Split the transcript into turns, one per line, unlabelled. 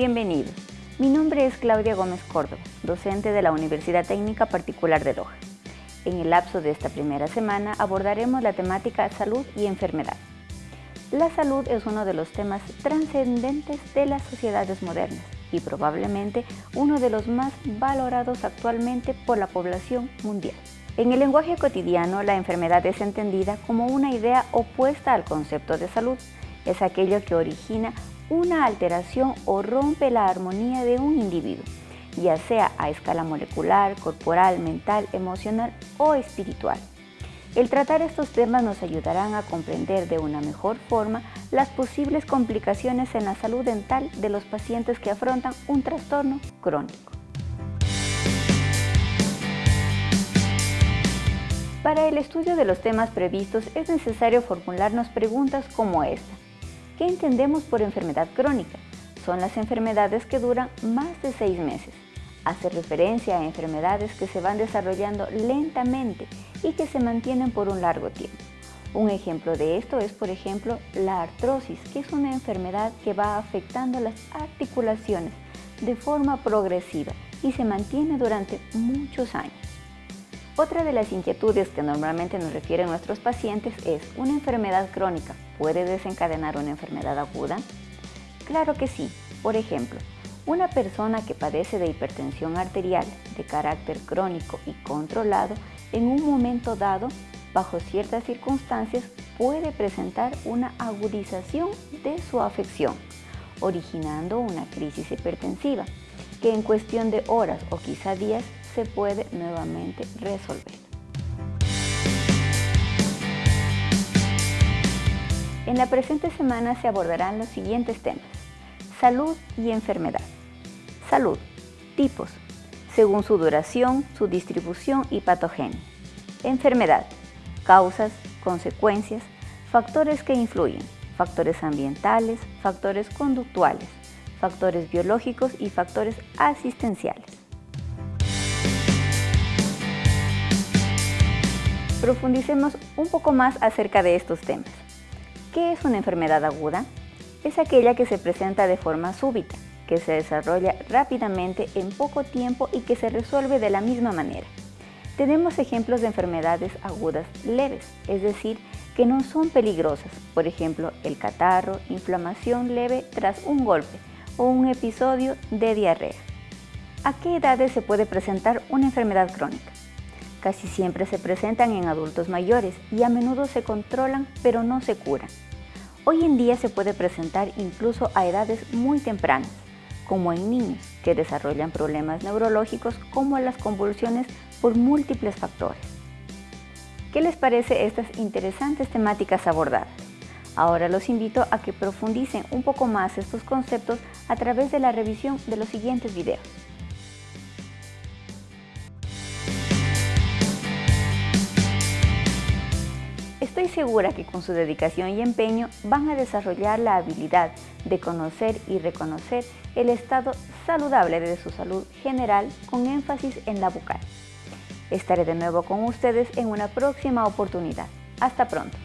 Bienvenidos. Mi nombre es Claudia Gómez Córdoba, docente de la Universidad Técnica Particular de Loja. En el lapso de esta primera semana abordaremos la temática salud y enfermedad. La salud es uno de los temas trascendentes de las sociedades modernas y probablemente uno de los más valorados actualmente por la población mundial. En el lenguaje cotidiano, la enfermedad es entendida como una idea opuesta al concepto de salud. Es aquello que origina una alteración o rompe la armonía de un individuo, ya sea a escala molecular, corporal, mental, emocional o espiritual. El tratar estos temas nos ayudarán a comprender de una mejor forma las posibles complicaciones en la salud dental de los pacientes que afrontan un trastorno crónico. Para el estudio de los temas previstos es necesario formularnos preguntas como esta. ¿Qué entendemos por enfermedad crónica? Son las enfermedades que duran más de seis meses. Hace referencia a enfermedades que se van desarrollando lentamente y que se mantienen por un largo tiempo. Un ejemplo de esto es, por ejemplo, la artrosis, que es una enfermedad que va afectando las articulaciones de forma progresiva y se mantiene durante muchos años. Otra de las inquietudes que normalmente nos refieren nuestros pacientes es ¿una enfermedad crónica puede desencadenar una enfermedad aguda? Claro que sí. Por ejemplo, una persona que padece de hipertensión arterial de carácter crónico y controlado en un momento dado, bajo ciertas circunstancias, puede presentar una agudización de su afección, originando una crisis hipertensiva, que en cuestión de horas o quizá días se puede nuevamente resolver. En la presente semana se abordarán los siguientes temas. Salud y enfermedad. Salud. Tipos. Según su duración, su distribución y patogenia. Enfermedad. Causas, consecuencias, factores que influyen, factores ambientales, factores conductuales, factores biológicos y factores asistenciales. Profundicemos un poco más acerca de estos temas. ¿Qué es una enfermedad aguda? Es aquella que se presenta de forma súbita, que se desarrolla rápidamente en poco tiempo y que se resuelve de la misma manera. Tenemos ejemplos de enfermedades agudas leves, es decir, que no son peligrosas, por ejemplo, el catarro, inflamación leve tras un golpe o un episodio de diarrea. ¿A qué edades se puede presentar una enfermedad crónica? Casi siempre se presentan en adultos mayores y a menudo se controlan pero no se curan. Hoy en día se puede presentar incluso a edades muy tempranas, como en niños que desarrollan problemas neurológicos como las convulsiones por múltiples factores. ¿Qué les parece estas interesantes temáticas abordadas? Ahora los invito a que profundicen un poco más estos conceptos a través de la revisión de los siguientes videos. Estoy segura que con su dedicación y empeño van a desarrollar la habilidad de conocer y reconocer el estado saludable de su salud general con énfasis en la bucal. Estaré de nuevo con ustedes en una próxima oportunidad. Hasta pronto.